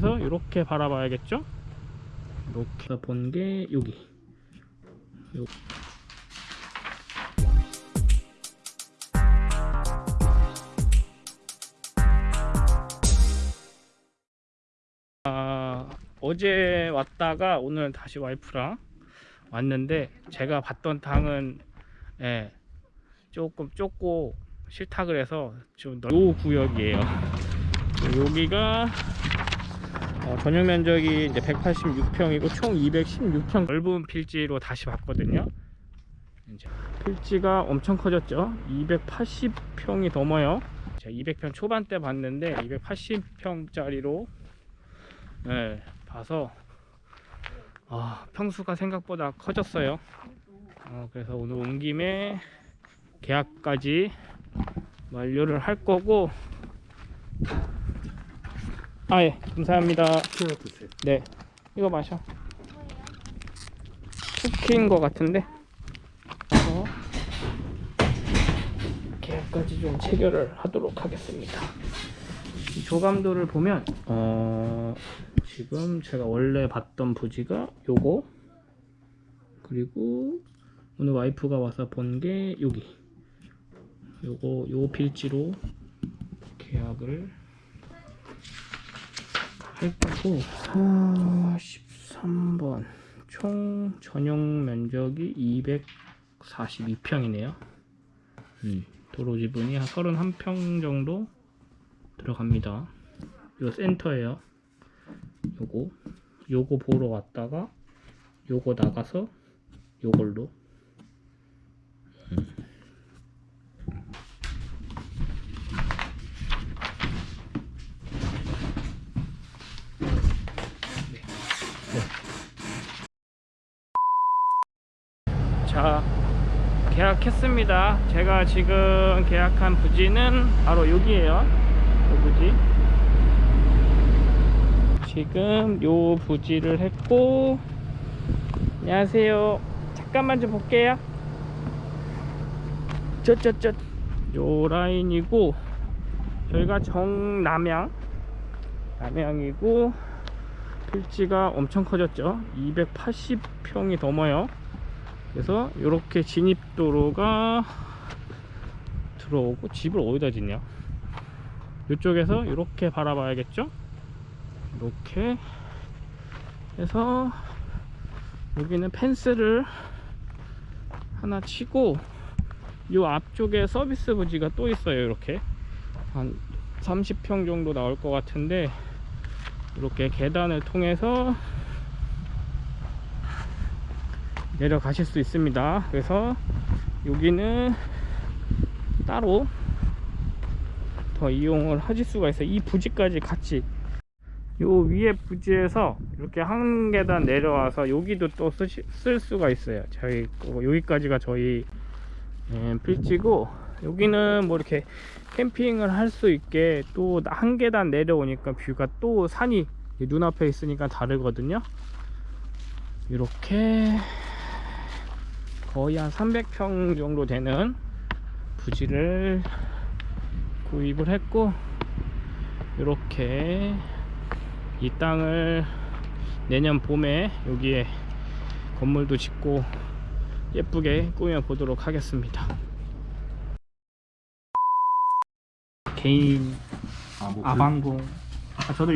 그래서 이렇게 바라봐야겠죠? 이렇게 본 게 여기. 요. 아, 어제 왔다가 오늘 다시 와이프랑 왔는데 제가 봤던 당은 예, 조금 좁고 싫다 그래서 좀 넓은 구역이에요. 여기가 어, 전용 면적이 이제 186평이고 총 216평 넓은 필지로 다시 봤거든요. 이제 필지가 엄청 커졌죠. 280평이 넘어요. 제가 200평 초반대 봤는데 280평짜리로 네, 봐서 아, 평수가 생각보다 커졌어요. 어, 그래서 오늘 온 김에 계약까지 완료를 할 거고 아 예. 감사합니다. 하나 드세요. 네. 이거 마셔. 쿠키인 것 같은데? 어, 계약까지 좀 체결을 하도록 하겠습니다. 이 조감도를 보면 어 지금 제가 원래 봤던 부지가 요거 그리고 오늘 와이프가 와서 본 게 여기. 요거 요 필지로 계약을 할 거고. 43번. 총 전용 면적이 242평이네요. 음, 도로 지분이 한 31평 정도 들어갑니다. 요 센터에요. 요거. 요거 보러 왔다가 요거 나가서 요걸로 자 계약했습니다. 제가 지금 계약한 부지는 바로 여기에요. 이 부지. 지금 요 부지를 했고 안녕하세요. 잠깐만 좀 볼게요. 저저저 요 라인이고 저희가 정남양 남양이고 필지가 엄청 커졌죠? 280평이 넘어요 그래서 이렇게 진입도로가 들어오고 집을 어디다 짓냐? 이쪽에서 이렇게 바라봐야겠죠? 이렇게 해서 여기는 펜스를 하나 치고 이 앞쪽에 서비스 부지가 또 있어요 이렇게. 한 30평 정도 나올 것 같은데 이렇게 계단을 통해서 내려가실 수 있습니다. 그래서 여기는 따로 더 이용을 하실 수가 있어요. 이 부지까지 같이. 요 위에 부지에서 이렇게 한 계단 내려와서 여기도 또 쓸 수가 있어요. 저희 거- 여기까지가 저희 예, 필지고 여기는 뭐 이렇게 캠핑을 할 수 있게 또 한 계단 내려오니까 뷰가 또 산이 눈앞에 있으니까 다르거든요. 이렇게 거의 한 300평 정도 되는 부지를 구입을 했고 이렇게 이 땅을 내년 봄에 여기에 건물도 짓고 예쁘게 꾸며 보도록 하겠습니다. 개인 아, 뭐 아방공 아, 저도